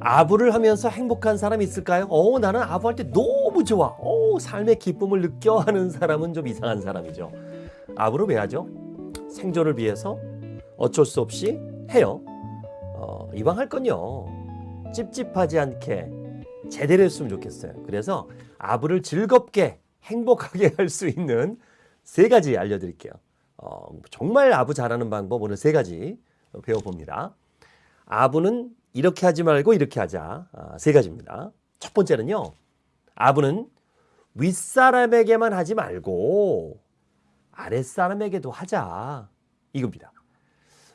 아부를 하면서 행복한 사람이 있을까요? 어, 나는 아부할 때 너무 좋아. 어, 삶의 기쁨을 느껴 하는 사람은 좀 이상한 사람이죠. 아부를 왜 하죠? 생존을 위해서 어쩔 수 없이 해요. 어, 이왕 할 건요. 찝찝하지 않게 제대로 했으면 좋겠어요. 그래서 아부를 즐겁게 행복하게 할 수 있는 세 가지 알려드릴게요. 어, 정말 아부 잘하는 방법 오늘 세 가지 배워봅니다. 아부는 이렇게 하지 말고 이렇게 하자. 아, 세 가지입니다. 첫 번째는요. 아부는 윗사람에게만 하지 말고 아랫사람에게도 하자. 이겁니다.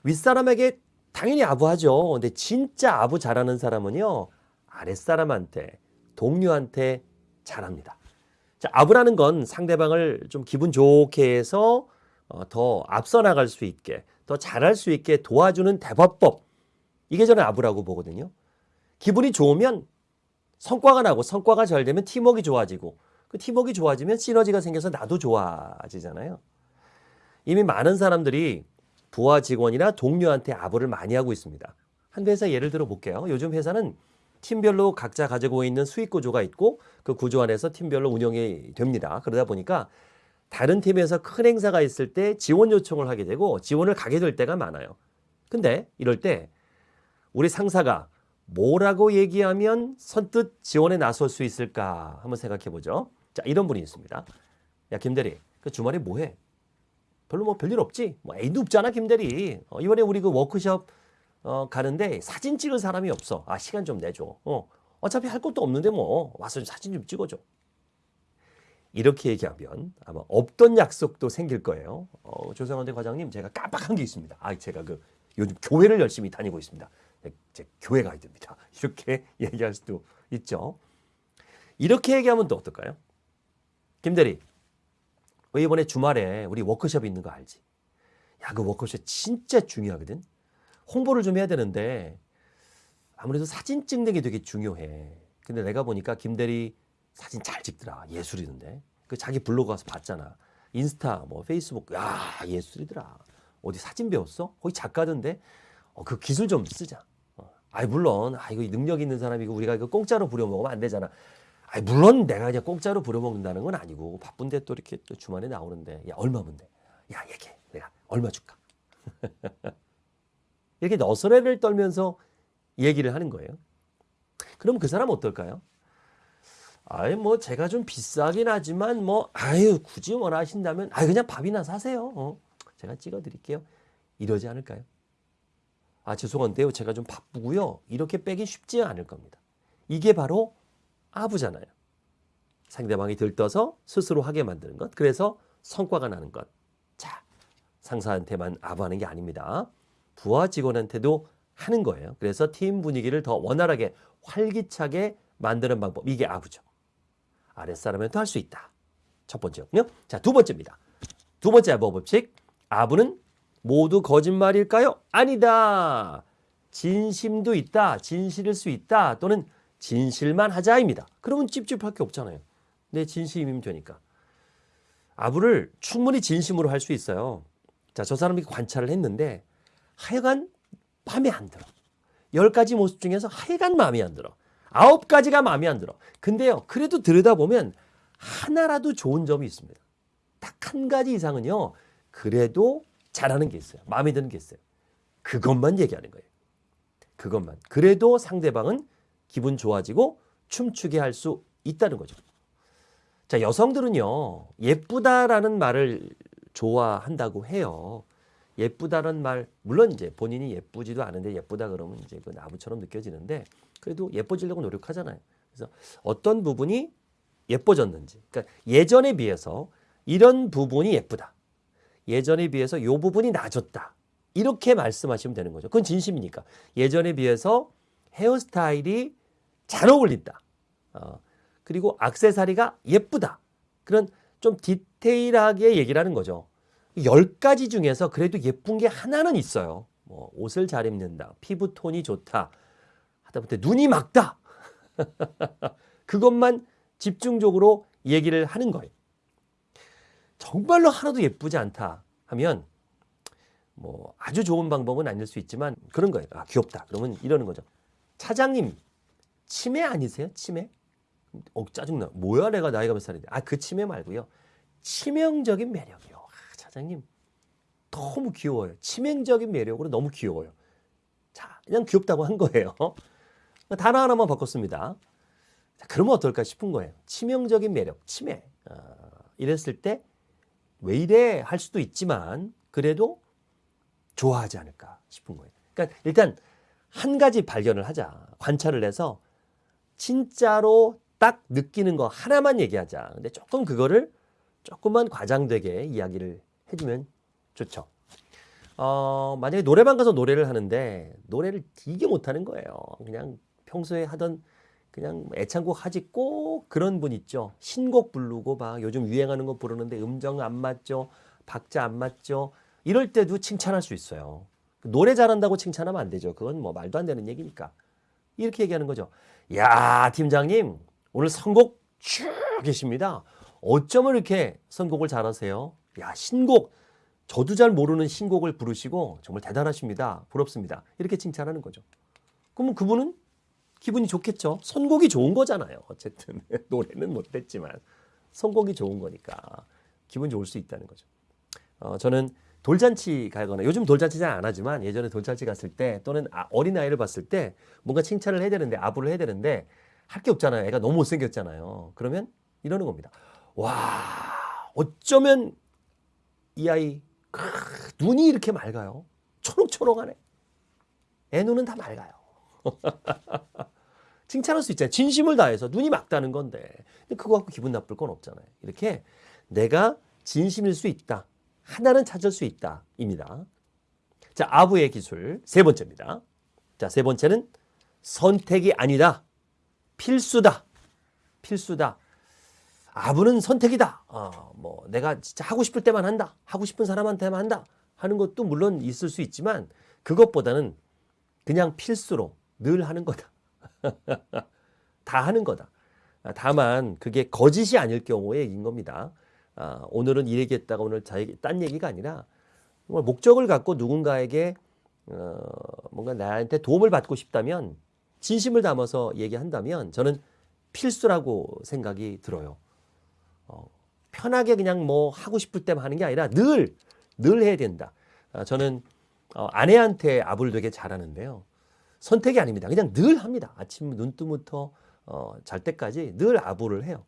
윗사람에게 당연히 아부하죠. 근데 진짜 아부 잘하는 사람은요. 아랫사람한테, 동료한테 잘합니다. 자, 아부라는 건 상대방을 좀 기분 좋게 해서 어, 더 앞서 나갈 수 있게, 더 잘할 수 있게 도와주는 대화법. 이게 저는 아부라고 보거든요. 기분이 좋으면 성과가 나고 성과가 잘 되면 팀워크가 좋아지고 그 팀워크가 좋아지면 시너지가 생겨서 나도 좋아지잖아요. 이미 많은 사람들이 부하 직원이나 동료한테 아부를 많이 하고 있습니다. 한 회사 예를 들어 볼게요. 요즘 회사는 팀별로 각자 가지고 있는 수익 구조가 있고 그 구조 안에서 팀별로 운영이 됩니다. 그러다 보니까 다른 팀에서 큰 행사가 있을 때 지원 요청을 하게 되고 지원을 가게 될 때가 많아요. 근데 이럴 때 우리 상사가 뭐라고 얘기하면 선뜻 지원에 나설 수 있을까 한번 생각해 보죠. 자, 이런 분이 있습니다. 야, 김대리, 그 주말에 뭐 해? 별로 뭐 별일 없지? 뭐 애도 없잖아, 김대리. 어, 이번에 우리 그 워크숍 어, 가는데 사진 찍을 사람이 없어. 아, 시간 좀 내줘. 어, 어차피 할 것도 없는데 뭐 와서 사진 좀 찍어줘. 이렇게 얘기하면 아마 없던 약속도 생길 거예요. 어, 조성원대 과장님, 제가 깜빡한 게 있습니다. 아, 제가 그 요즘 교회를 열심히 다니고 있습니다. 제 교회 가야 됩니다. 이렇게 얘기할 수도 있죠. 이렇게 얘기하면 또 어떨까요? 김대리, 왜 이번에 주말에 우리 워크숍 있는 거 알지? 야, 그 워크숍 진짜 중요하거든. 홍보를 좀 해야 되는데 아무래도 사진 찍는 게 되게 중요해. 근데 내가 보니까 김대리 사진 잘 찍더라. 예술이던데. 그 자기 블로그 가서 봤잖아. 인스타, 뭐 페이스북, 야 예술이더라. 어디 사진 배웠어? 거기 작가던데. 어, 그 기술 좀 쓰자. 어. 아이 물론 아 이거 능력 있는 사람이고 우리가 이거 공짜로 부려먹으면 안 되잖아. 아이 물론 내가 그냥 공짜로 부려먹는다는 건 아니고 바쁜데 또 이렇게 또 주말에 나오는데 야 얼마면 돼? 야 얘기해. 내가 얼마 줄까? 이렇게 너스레를 떨면서 얘기를 하는 거예요. 그럼 그 사람 어떨까요? 아이 뭐 제가 좀 비싸긴 하지만 뭐 아유 굳이 원하신다면 아 그냥 밥이나 사세요. 어, 제가 찍어드릴게요. 이러지 않을까요? 아 죄송한데요. 제가 좀 바쁘고요. 이렇게 빼기 쉽지 않을 겁니다. 이게 바로 아부잖아요. 상대방이 들떠서 스스로 하게 만드는 것. 그래서 성과가 나는 것. 자, 상사한테만 아부하는 게 아닙니다. 부하 직원한테도 하는 거예요. 그래서 팀 분위기를 더 원활하게 활기차게 만드는 방법. 이게 아부죠. 아랫사람한테 할 수 있다. 첫 번째였고요. 자, 두 번째입니다. 두 번째 아부 법칙. 아부는 모두 거짓말일까요? 아니다. 진심도 있다. 진실일 수 있다. 또는 진실만 하자입니다. 그러면 찝찝할 게 없잖아요. 내 진심이면 되니까. 아부를 충분히 진심으로 할 수 있어요. 자, 저 사람이 관찰을 했는데 하여간 마음에 안 들어. 열 가지 모습 중에서 하여간 마음에 안 들어. 아홉 가지가 마음에 안 들어. 근데요, 그래도 들여다보면 하나라도 좋은 점이 있습니다. 딱 한 가지 이상은요, 그래도 잘하는 게 있어요. 마음에 드는 게 있어요. 그것만 얘기하는 거예요. 그것만. 그래도 상대방은 기분 좋아지고 춤추게 할 수 있다는 거죠. 자, 여성들은요, 예쁘다라는 말을 좋아한다고 해요. 예쁘다는 말, 물론 이제 본인이 예쁘지도 않은데 예쁘다 그러면 이제 그 나무처럼 느껴지는데 그래도 예뻐지려고 노력하잖아요. 그래서 어떤 부분이 예뻐졌는지, 그러니까 예전에 비해서 이런 부분이 예쁘다. 예전에 비해서 이 부분이 나아졌다. 이렇게 말씀하시면 되는 거죠. 그건 진심이니까. 예전에 비해서 헤어스타일이 잘 어울린다. 어, 그리고 악세사리가 예쁘다. 그런 좀 디테일하게 얘기를 하는 거죠. 열 가지 중에서 그래도 예쁜 게 하나는 있어요. 뭐 옷을 잘 입는다. 피부 톤이 좋다. 하다못해 눈이 막다. 그것만 집중적으로 얘기를 하는 거예요. 정말로 하나도 예쁘지 않다 하면 뭐 아주 좋은 방법은 아닐 수 있지만 그런 거예요. 아, 귀엽다. 그러면 이러는 거죠. 차장님 치매 아니세요? 치매? 어, 짜증나. 뭐야 내가 나이가 몇 살인데. 아, 그 치매 말고요. 치명적인 매력이요. 아, 차장님. 너무 귀여워요. 치명적인 매력으로 너무 귀여워요. 자, 그냥 귀엽다고 한 거예요. 단어 하나만 바꿨습니다. 자, 그러면 어떨까 싶은 거예요. 치명적인 매력, 치매. 어, 이랬을 때 왜 이래 할 수도 있지만 그래도 좋아하지 않을까 싶은 거예요. 그러니까 일단 한 가지 발견을 하자. 관찰을 해서 진짜로 딱 느끼는 거 하나만 얘기하자. 근데 조금 그거를 조금만 과장되게 이야기를 해주면 좋죠. 어, 만약에 노래방 가서 노래를 하는데 노래를 되게 못하는 거예요. 그냥 평소에 하던 그냥 애창곡 하지 꼭 그런 분 있죠. 신곡 부르고 막 요즘 유행하는 거 부르는데 음정 안 맞죠. 박자 안 맞죠. 이럴 때도 칭찬할 수 있어요. 노래 잘한다고 칭찬하면 안 되죠. 그건 뭐 말도 안 되는 얘기니까. 이렇게 얘기하는 거죠. 야, 팀장님, 오늘 선곡 쭉 계십니다. 어쩌면 이렇게 선곡을 잘하세요? 야, 신곡. 저도 잘 모르는 신곡을 부르시고 정말 대단하십니다. 부럽습니다. 이렇게 칭찬하는 거죠. 그러면 그분은 기분이 좋겠죠. 선곡이 좋은 거잖아요. 어쨌든 노래는 못했지만 선곡이 좋은 거니까 기분 좋을 수 있다는 거죠. 어, 저는 돌잔치 가거나 요즘 돌잔치 잘 안 하지만 예전에 돌잔치 갔을 때 또는 아, 어린 아이를 봤을 때 뭔가 칭찬을 해야 되는데 아부를 해야 되는데 할 게 없잖아요. 애가 너무 못생겼잖아요. 그러면 이러는 겁니다. 와 어쩌면 이 아이 크, 눈이 이렇게 맑아요. 초록초록하네. 애 눈은 다 맑아요. 칭찬할 수 있잖아요. 진심을 다해서 눈이 맑다는 건데 그거 갖고 기분 나쁠 건 없잖아요. 이렇게 내가 진심일 수 있다. 하나는 찾을 수 있다. 입니다. 자, 아부의 기술 세 번째입니다. 자, 세 번째는 선택이 아니다. 필수다. 필수다. 아부는 선택이다. 어, 뭐 내가 진짜 하고 싶을 때만 한다. 하고 싶은 사람한테만 한다. 하는 것도 물론 있을 수 있지만 그것보다는 그냥 필수로 늘 하는 거다. 다 하는 거다. 다만 그게 거짓이 아닐 경우에 인 겁니다. 아, 오늘은 이 얘기했다가 오늘 자기 딴 얘기가 아니라 정말 목적을 갖고 누군가에게 어, 뭔가 나한테 도움을 받고 싶다면 진심을 담아서 얘기한다면 저는 필수라고 생각이 들어요. 어, 편하게 그냥 뭐 하고 싶을 때만 하는 게 아니라 늘, 늘 해야 된다. 아, 저는 어, 아내한테 아부를 되게 잘하는데요. 선택이 아닙니다. 그냥 늘 합니다. 아침 눈 뜨부터 어, 잘 때까지 늘 아부를 해요.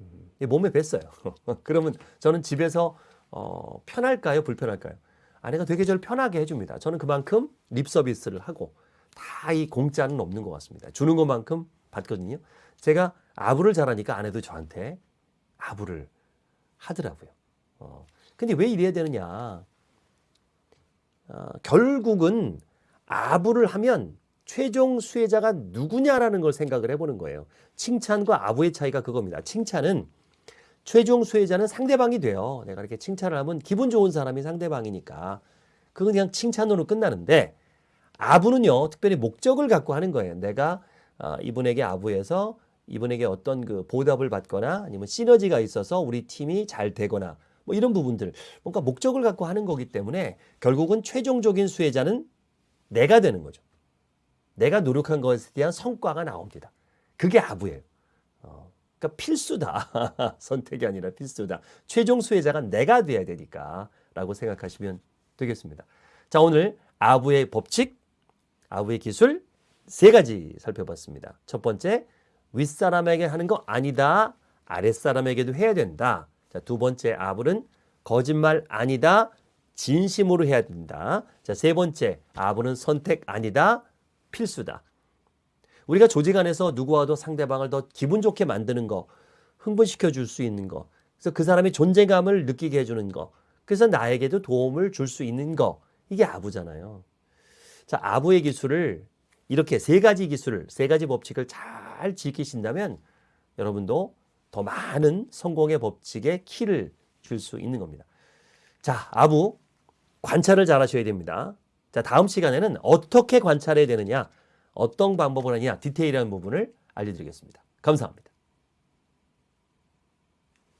음, 몸에 뱄어요. 그러면 저는 집에서 어, 편할까요? 불편할까요? 아내가 되게 저를 편하게 해줍니다. 저는 그만큼 립 서비스를 하고 다 이 공짜는 없는 것 같습니다. 주는 것만큼 받거든요. 제가 아부를 잘하니까 아내도 저한테 아부를 하더라고요. 어, 근데 왜 이래야 되느냐? 어, 결국은 아부를 하면 최종 수혜자가 누구냐라는 걸 생각을 해보는 거예요. 칭찬과 아부의 차이가 그겁니다. 칭찬은 최종 수혜자는 상대방이 돼요. 내가 이렇게 칭찬을 하면 기분 좋은 사람이 상대방이니까 그건 그냥 칭찬으로 끝나는데 아부는요 특별히 목적을 갖고 하는 거예요. 내가 어, 이분에게 아부해서 이분에게 어떤 그 보답을 받거나 아니면 시너지가 있어서 우리 팀이 잘 되거나 뭐 이런 부분들 뭔가 목적을 갖고 하는 거기 때문에 결국은 최종적인 수혜자는 내가 되는 거죠. 내가 노력한 것에 대한 성과가 나옵니다. 그게 아부예요. 어, 그러니까 필수다. 선택이 아니라 필수다. 최종 수혜자가 내가 돼야 되니까 라고 생각하시면 되겠습니다. 자 오늘 아부의 법칙, 아부의 기술 세 가지 살펴봤습니다. 첫 번째, 윗사람에게 하는 거 아니다. 아랫사람에게도 해야 된다. 자, 두 번째 아부는 거짓말 아니다. 진심으로 해야 된다. 자, 세 번째, 아부는 선택 아니다. 필수다. 우리가 조직 안에서 누구와도 상대방을 더 기분 좋게 만드는 거, 흥분시켜 줄 수 있는 거, 그래서 그 사람의 존재감을 느끼게 해주는 거, 그래서 나에게도 도움을 줄 수 있는 거, 이게 아부잖아요. 자, 아부의 기술을 이렇게 세 가지 기술을, 세 가지 법칙을 잘 지키신다면 여러분도 더 많은 성공의 법칙에 키를 줄 수 있는 겁니다. 자, 아부 관찰을 잘 하셔야 됩니다. 자, 다음 시간에는 어떻게 관찰해야 되느냐, 어떤 방법을 하느냐, 디테일한 부분을 알려드리겠습니다. 감사합니다.